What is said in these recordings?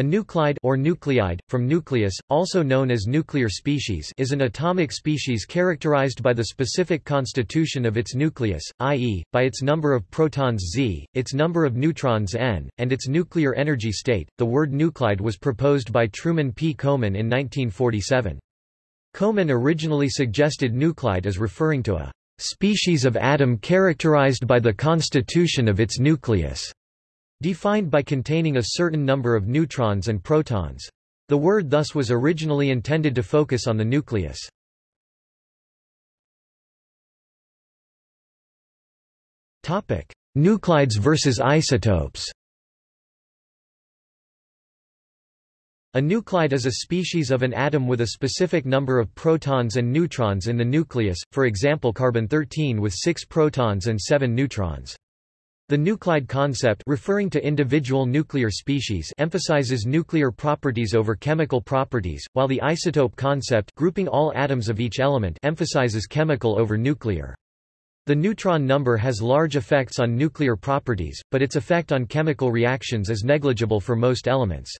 A nuclide or nuclide, from nucleus, also known as nuclear species is an atomic species characterized by the specific constitution of its nucleus, i.e., by its number of protons Z, its number of neutrons N, and its nuclear energy state. The word nuclide was proposed by Truman P. Kohman in 1947. Kohman originally suggested nuclide as referring to a species of atom characterized by the constitution of its nucleus. Defined by containing a certain number of neutrons and protons. The word thus was originally intended to focus on the nucleus. Nuclides versus isotopes A nuclide is a species of an atom with a specific number of protons and neutrons in the nucleus, for example carbon-13 with 6 protons and 7 neutrons. The nuclide concept referring to individual nuclear species emphasizes nuclear properties over chemical properties, while the isotope concept grouping all atoms of each element emphasizes chemical over nuclear. The neutron number has large effects on nuclear properties, but its effect on chemical reactions is negligible for most elements.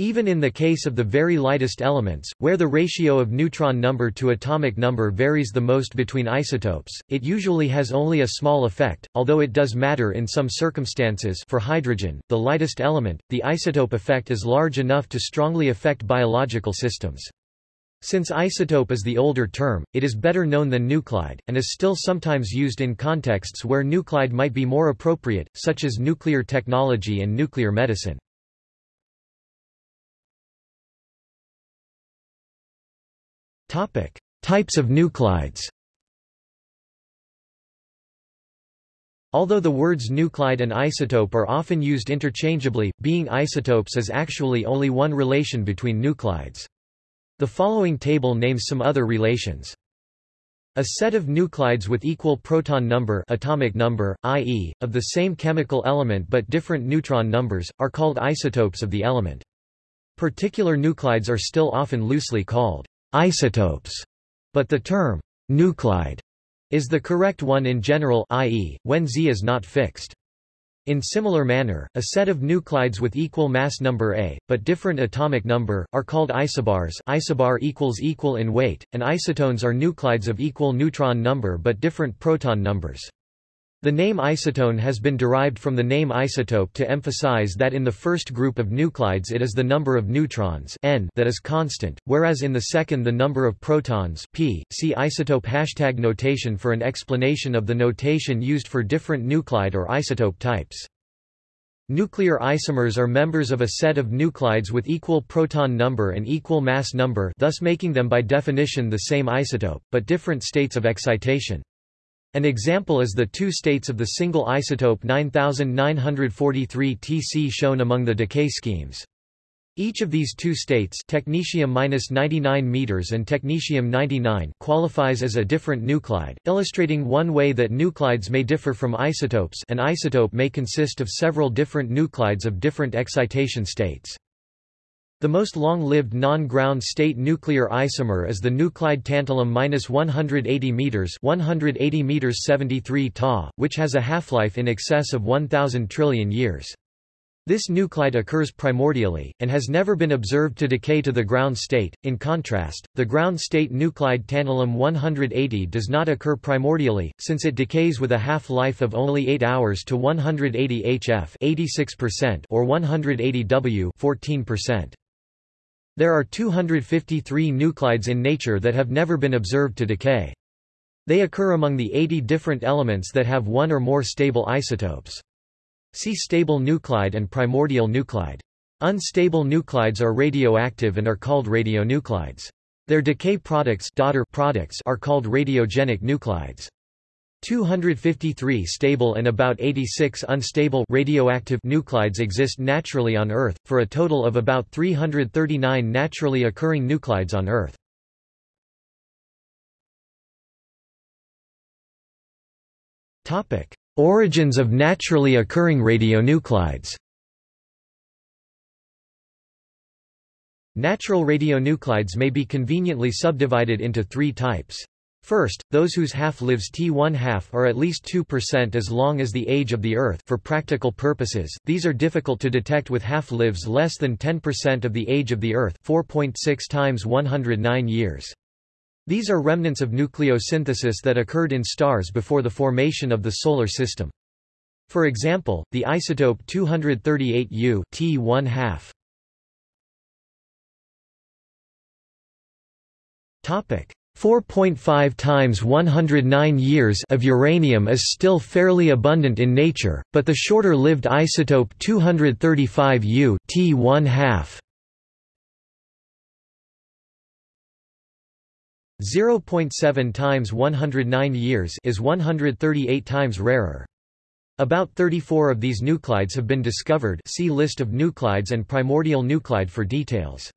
Even in the case of the very lightest elements, where the ratio of neutron number to atomic number varies the most between isotopes, it usually has only a small effect, although it does matter in some circumstances for hydrogen, the lightest element, the isotope effect is large enough to strongly affect biological systems. Since isotope is the older term, it is better known than nuclide, and is still sometimes used in contexts where nuclide might be more appropriate, such as nuclear technology and nuclear medicine. Topic: Types of nuclides. Although the words nuclide and isotope are often used interchangeably, being isotopes is actually only one relation between nuclides. The following table names some other relations. A set of nuclides with equal proton number atomic number, i.e., of the same chemical element but different neutron numbers, are called isotopes of the element. Particular nuclides are still often loosely called isotopes, but the term nuclide is the correct one in general i.e., when Z is not fixed. In similar manner, a set of nuclides with equal mass number A, but different atomic number, are called isobars isobar equals equal in weight, and isotones are nuclides of equal neutron number but different proton numbers. The name isotone has been derived from the name isotope to emphasize that in the first group of nuclides it is the number of neutrons n that is constant, whereas in the second the number of protons p. See isotope hashtag notation for an explanation of the notation used for different nuclide or isotope types. Nuclear isomers are members of a set of nuclides with equal proton number and equal mass number thus making them by definition the same isotope, but different states of excitation. An example is the two states of the single isotope 9943 Tc shown among the decay schemes. Each of these two states technetium-99 meters and technetium-99 qualifies as a different nuclide, illustrating one way that nuclides may differ from isotopes an isotope may consist of several different nuclides of different excitation states. The most long-lived non-ground state nuclear isomer is the nuclide tantalum-180 meters, 180 meters 73 Ta, which has a half-life in excess of 1000 trillion years. This nuclide occurs primordially, and has never been observed to decay to the ground state. In contrast, the ground state nuclide tantalum-180 does not occur primordially, since it decays with a half-life of only 8 hours to 180 HF 86% or 180 W 14%. There are 253 nuclides in nature that have never been observed to decay. They occur among the 80 different elements that have one or more stable isotopes. See stable nuclide and primordial nuclide. Unstable nuclides are radioactive and are called radionuclides. Their decay products, daughter products are called radiogenic nuclides. 253 stable and about 86 unstable radioactive nuclides exist naturally on Earth, for a total of about 339 naturally occurring nuclides on Earth. Origins of naturally occurring radionuclides Natural radionuclides may be conveniently subdivided into three types. First, those whose half-lives T1 half are at least 2% as long as the age of the Earth for practical purposes, these are difficult to detect with half-lives less than 10% of the age of the Earth 4.6 times 109 years. These are remnants of nucleosynthesis that occurred in stars before the formation of the Solar System. For example, the isotope 238U T1 half. Topic 4.5 times 109 years of uranium is still fairly abundant in nature, but the shorter-lived isotope 235U T1 half 0.7 times 109 years is 138 times rarer. About 34 of these nuclides have been discovered see list of nuclides and primordial nuclide for details.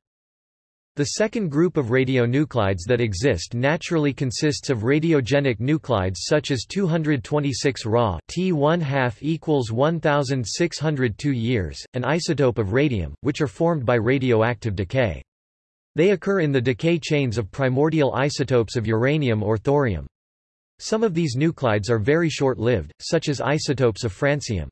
The second group of radionuclides that exist naturally consists of radiogenic nuclides such as 226 Ra T1 half equals 1602 years, an isotope of radium, which are formed by radioactive decay. They occur in the decay chains of primordial isotopes of uranium or thorium. Some of these nuclides are very short-lived, such as isotopes of francium.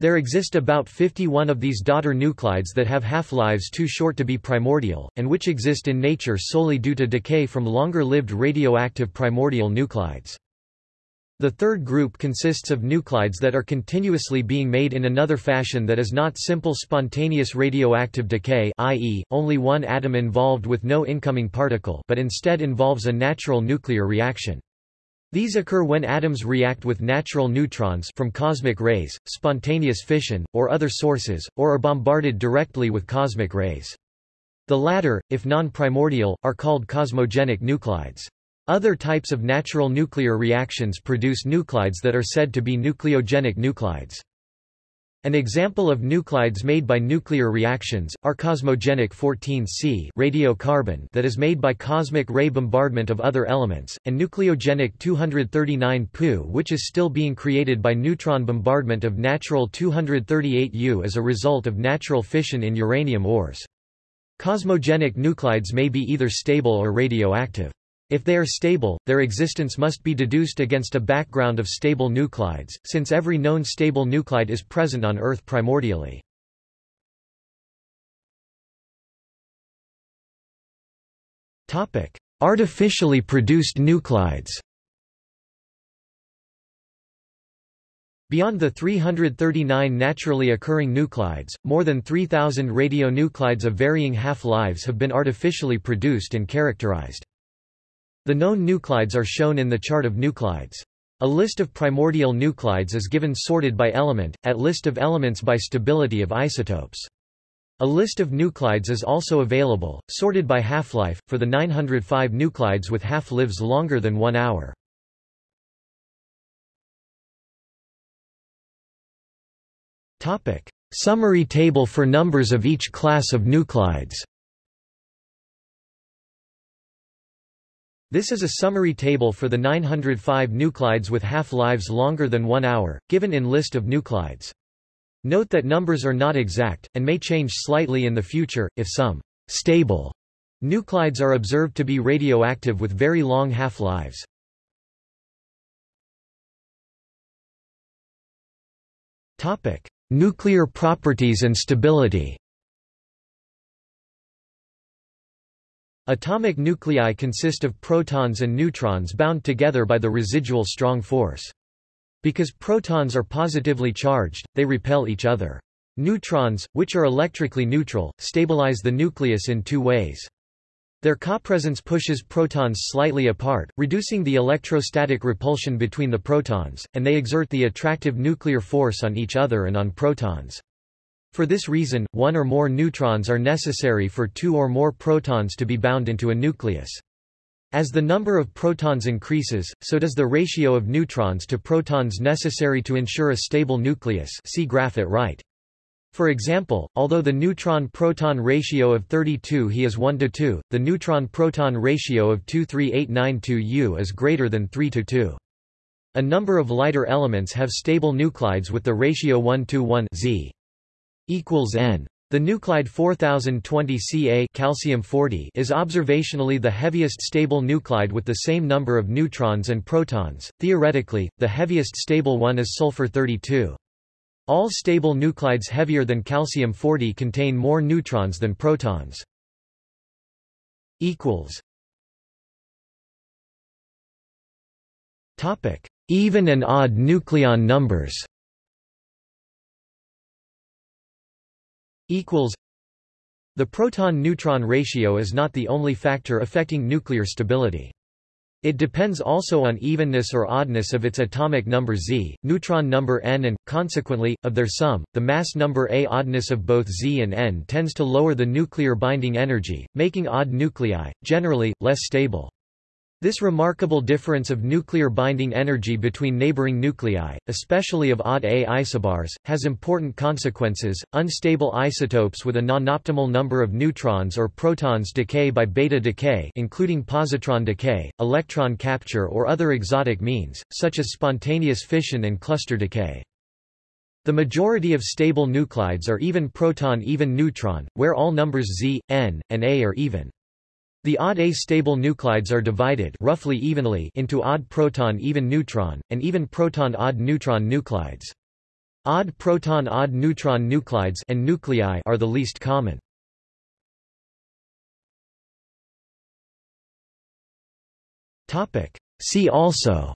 There exist about 51 of these daughter nuclides that have half-lives too short to be primordial, and which exist in nature solely due to decay from longer-lived radioactive primordial nuclides. The third group consists of nuclides that are continuously being made in another fashion that is not simple spontaneous radioactive decay i.e., only one atom involved with no incoming particle but instead involves a natural nuclear reaction. These occur when atoms react with natural neutrons from cosmic rays, spontaneous fission, or other sources, or are bombarded directly with cosmic rays. The latter, if non-primordial, are called cosmogenic nuclides. Other types of natural nuclear reactions produce nuclides that are said to be nucleogenic nuclides. An example of nuclides made by nuclear reactions, are cosmogenic 14C radiocarbon that is made by cosmic ray bombardment of other elements, and nucleogenic 239 Pu which is still being created by neutron bombardment of natural 238U as a result of natural fission in uranium ores. Cosmogenic nuclides may be either stable or radioactive. If they are stable, their existence must be deduced against a background of stable nuclides, since every known stable nuclide is present on Earth primordially. Artificially produced nuclides Beyond the 339 naturally occurring nuclides, more than 3,000 radionuclides of varying half-lives have been artificially produced and characterized. The known nuclides are shown in the chart of nuclides. A list of primordial nuclides is given sorted by element, at list of elements by stability of isotopes. A list of nuclides is also available, sorted by half-life, for the 905 nuclides with half-lives longer than one hour. Summary table for numbers of each class of nuclides This is a summary table for the 905 nuclides with half-lives longer than one hour, given in list of nuclides. Note that numbers are not exact, and may change slightly in the future, if some stable nuclides are observed to be radioactive with very long half-lives. Nuclear properties and stability Atomic nuclei consist of protons and neutrons bound together by the residual strong force. Because protons are positively charged, they repel each other. Neutrons, which are electrically neutral, stabilize the nucleus in two ways. Their copresence pushes protons slightly apart, reducing the electrostatic repulsion between the protons, and they exert the attractive nuclear force on each other and on protons. For this reason, one or more neutrons are necessary for two or more protons to be bound into a nucleus. As the number of protons increases, so does the ratio of neutrons to protons necessary to ensure a stable nucleus see graph at right. For example, although the neutron-proton ratio of 32 He is 1 to 2, the neutron-proton ratio of 23892 U is greater than 3 to 2. A number of lighter elements have stable nuclides with the ratio 1 to 1 Z equals n. The nuclide 4020 Ca calcium 40 is observationally the heaviest stable nuclide with the same number of neutrons and protons. Theoretically, the heaviest stable one is sulfur 32. All stable nuclides heavier than calcium 40 contain more neutrons than protons. equals Topic: Even and odd nucleon numbers. Equals The proton-neutron ratio is not the only factor affecting nuclear stability. It depends also on evenness or oddness of its atomic number Z, neutron number n and, consequently, of their sum. The mass number A oddness of both Z and n tends to lower the nuclear binding energy, making odd nuclei, generally, less stable. This remarkable difference of nuclear binding energy between neighboring nuclei, especially of odd A isobars, has important consequences. Unstable isotopes with a non-optimal number of neutrons or protons decay by beta decay, including positron decay, electron capture or other exotic means, such as spontaneous fission and cluster decay. The majority of stable nuclides are even proton-even neutron, where all numbers Z, N, and A are even. The odd A-stable nuclides are divided roughly evenly into odd proton-even neutron, and even proton-odd neutron nuclides. Odd proton-odd neutron nuclides and nuclei are the least common. See also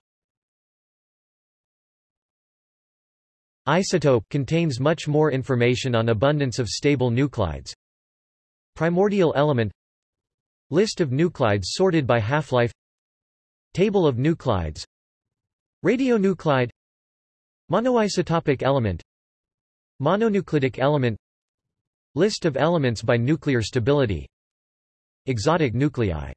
Isotope contains much more information on abundance of stable nuclides. Primordial element List of nuclides sorted by half-life. Table of nuclides. Radionuclide. Monoisotopic element. Mononuclidic element. List of elements by nuclear stability. Exotic nuclei